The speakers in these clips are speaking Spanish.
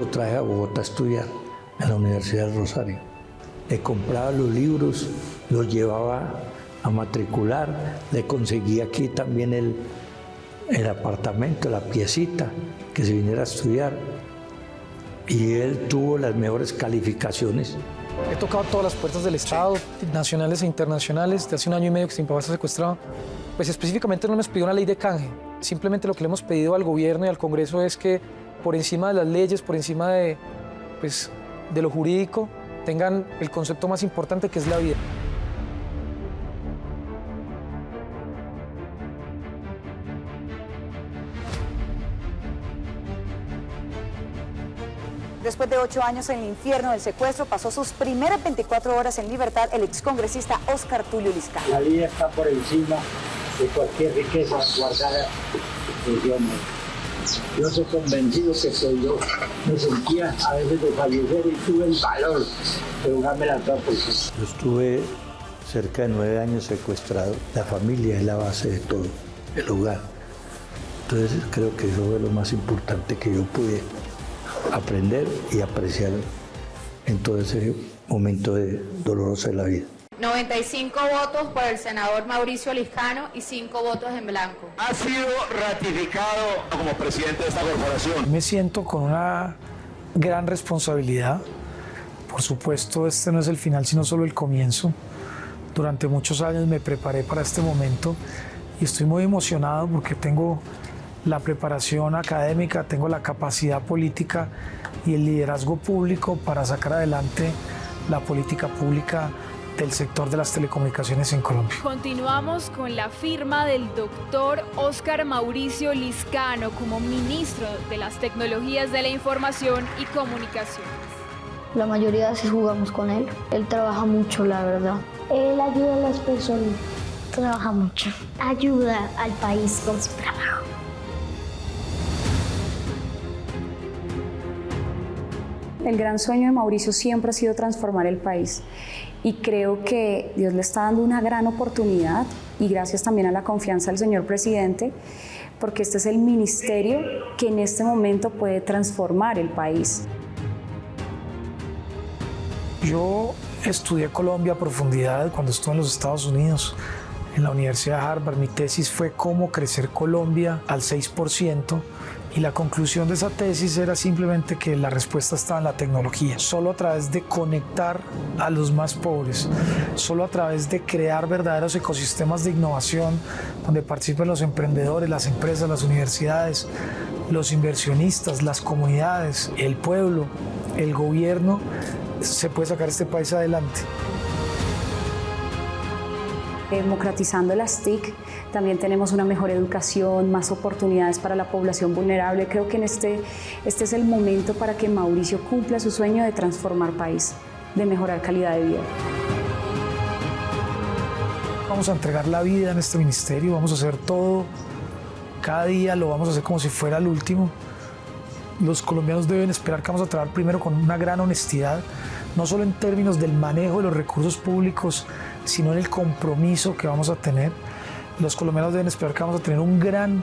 lo traje a Bogotá a estudiar en la Universidad del Rosario. Le compraba los libros, los llevaba a matricular, le conseguí aquí también el, el apartamento, la piecita, que se viniera a estudiar. Y él tuvo las mejores calificaciones. He tocado todas las puertas del Estado, nacionales e internacionales. De hace un año y medio que mi papá está secuestrado. Pues específicamente no hemos pedido una ley de canje. Simplemente lo que le hemos pedido al gobierno y al Congreso es que por encima de las leyes, por encima de, pues, de lo jurídico, tengan el concepto más importante que es la vida. Después de ocho años en el infierno del secuestro, pasó sus primeras 24 horas en libertad el excongresista Oscar Tulio Liscano. La vida está por encima de cualquier riqueza guardada en Dios Yo soy convencido que soy yo. Me sentía a veces de fallecer y tuve el valor de jugarme la por Yo estuve cerca de nueve años secuestrado. La familia es la base de todo, el hogar. Entonces creo que eso fue lo más importante que yo pude aprender y apreciar en todo ese momento de doloroso de la vida. 95 votos por el senador Mauricio Liscano y 5 votos en blanco. Ha sido ratificado como presidente de esta corporación. Me siento con una gran responsabilidad. Por supuesto, este no es el final, sino solo el comienzo. Durante muchos años me preparé para este momento y estoy muy emocionado porque tengo la preparación académica, tengo la capacidad política y el liderazgo público para sacar adelante la política pública del sector de las telecomunicaciones en Colombia. Continuamos con la firma del doctor Óscar Mauricio Liscano como ministro de las Tecnologías de la Información y Comunicaciones. La mayoría de veces jugamos con él. Él trabaja mucho, la verdad. Él ayuda a las personas. Trabaja mucho. Ayuda al país con su trabajo. El gran sueño de Mauricio siempre ha sido transformar el país y creo que Dios le está dando una gran oportunidad y gracias también a la confianza del señor presidente porque este es el ministerio que en este momento puede transformar el país. Yo estudié Colombia a profundidad cuando estuve en los Estados Unidos en la Universidad de Harvard. Mi tesis fue cómo crecer Colombia al 6% y la conclusión de esa tesis era simplemente que la respuesta estaba en la tecnología. Solo a través de conectar a los más pobres, solo a través de crear verdaderos ecosistemas de innovación donde participen los emprendedores, las empresas, las universidades, los inversionistas, las comunidades, el pueblo, el gobierno, se puede sacar este país adelante democratizando las TIC, también tenemos una mejor educación, más oportunidades para la población vulnerable. Creo que en este, este es el momento para que Mauricio cumpla su sueño de transformar país, de mejorar calidad de vida. Vamos a entregar la vida en este ministerio, vamos a hacer todo, cada día lo vamos a hacer como si fuera el último. Los colombianos deben esperar que vamos a trabajar primero con una gran honestidad, no solo en términos del manejo de los recursos públicos, sino en el compromiso que vamos a tener. Los colombianos deben esperar que vamos a tener un gran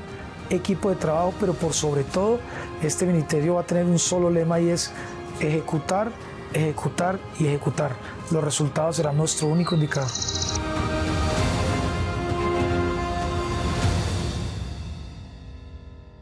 equipo de trabajo, pero por sobre todo este ministerio va a tener un solo lema y es ejecutar, ejecutar y ejecutar. Los resultados serán nuestro único indicador.